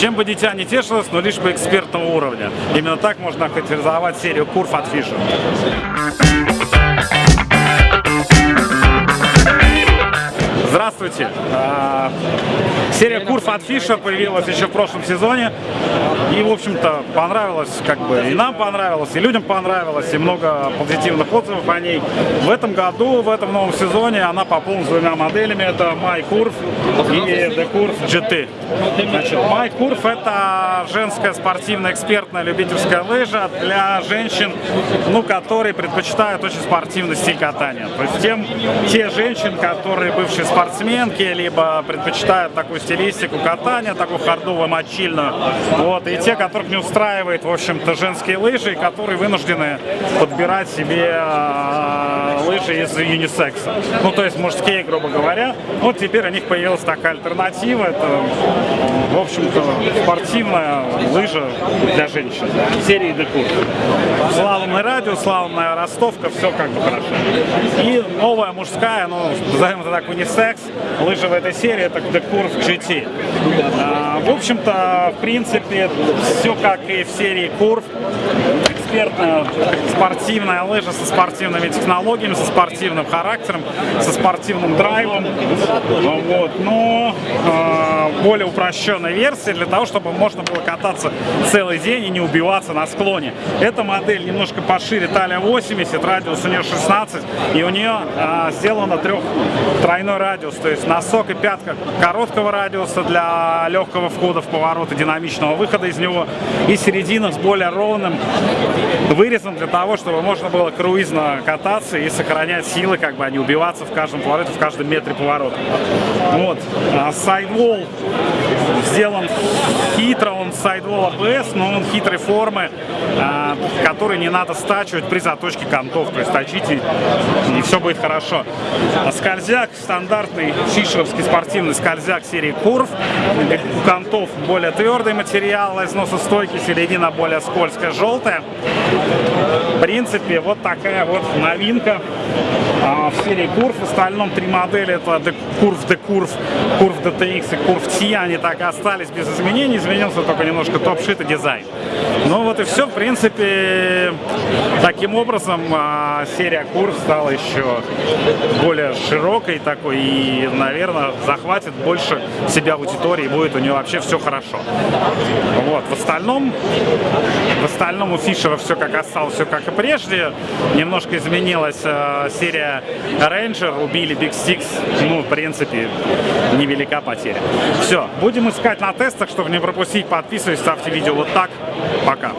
Чем бы дитя не тешилось, но лишь бы экспертного уровня. Именно так можно охарактеризовать серию Курф от Фишер. Здравствуйте! А, серия Курф от Фишер появилась еще в прошлом сезоне. И, в общем-то, понравилось, как бы, и нам понравилось, и людям понравилось, и много позитивных отзывов о ней. В этом году, в этом новом сезоне она пополнилась двумя моделями. Это MyCurve и TheCurve GT. Значит, MyCurve это женская спортивная экспертная любительская лыжа для женщин, ну, которые предпочитают очень спортивный стиль катания. То есть тем, те женщины, которые бывшие спортсменки, либо предпочитают такую стилистику катания, такую хардовую, мочильную. Вот, и те, которых не устраивает, в общем-то, женские лыжи, которые вынуждены подбирать себе э, лыжи из юнисекса. Ну, то есть мужские, грубо говоря. Вот теперь у них появилась такая альтернатива. Это, в общем-то, спортивная лыжа для женщин. Серии Декур. Славный радио, славная ростовка, все как бы хорошо. И новая мужская, ну, назовем это так, унисекс, лыжа в этой серии, это Декур GT. А, в общем-то, в принципе, все как и в серии Курв. Экспертная спортивная лыжа со спортивными технологиями, со спортивным характером, со спортивным драйвом. Вот. Но э, более упрощенная версия для того, чтобы можно было кататься целый день и не убиваться на склоне. Эта модель немножко пошире, талия 80, радиус у нее 16, и у нее э, сделано трех тройной радиус, то есть носок и пятка короткого радиуса для легкого входа в поворот и динамичного выхода из него, и середина с более ровным вырезом для того, чтобы можно было круизно кататься и сохранять силы, как бы, а не убиваться в каждом повороте, в каждом метре поворота. Вот. Сайдвол сделан хитро, он сайдвол ABS, но он хитрой формы, а, который не надо стачивать при заточке контов, то есть точите, и все будет хорошо. Скользяк, стандартный фишеровский спортивный скользяк серии Курв, у контов более твердый материал, износостойкий, середина более скользкая, желтая. В принципе, вот такая вот новинка а, в серии Curve. В остальном три модели это Curve D-Curve, Curve DTX и Curve T. Они так и остались без изменений. Изменился только немножко топ-шит и дизайн. Ну вот и все. В принципе, таким образом а, серия Curve стала еще более широкой такой и, наверное, захватит больше себя аудитории будет у нее вообще все хорошо. Вот. В остальном, в остальном у Фишера все как осталось, все как и прежде. Немножко изменилась серия Ranger, убили Big Six. Ну, в принципе, невелика потеря. Все, будем искать на тестах, чтобы не пропустить. Подписывайтесь, ставьте видео вот так. Пока.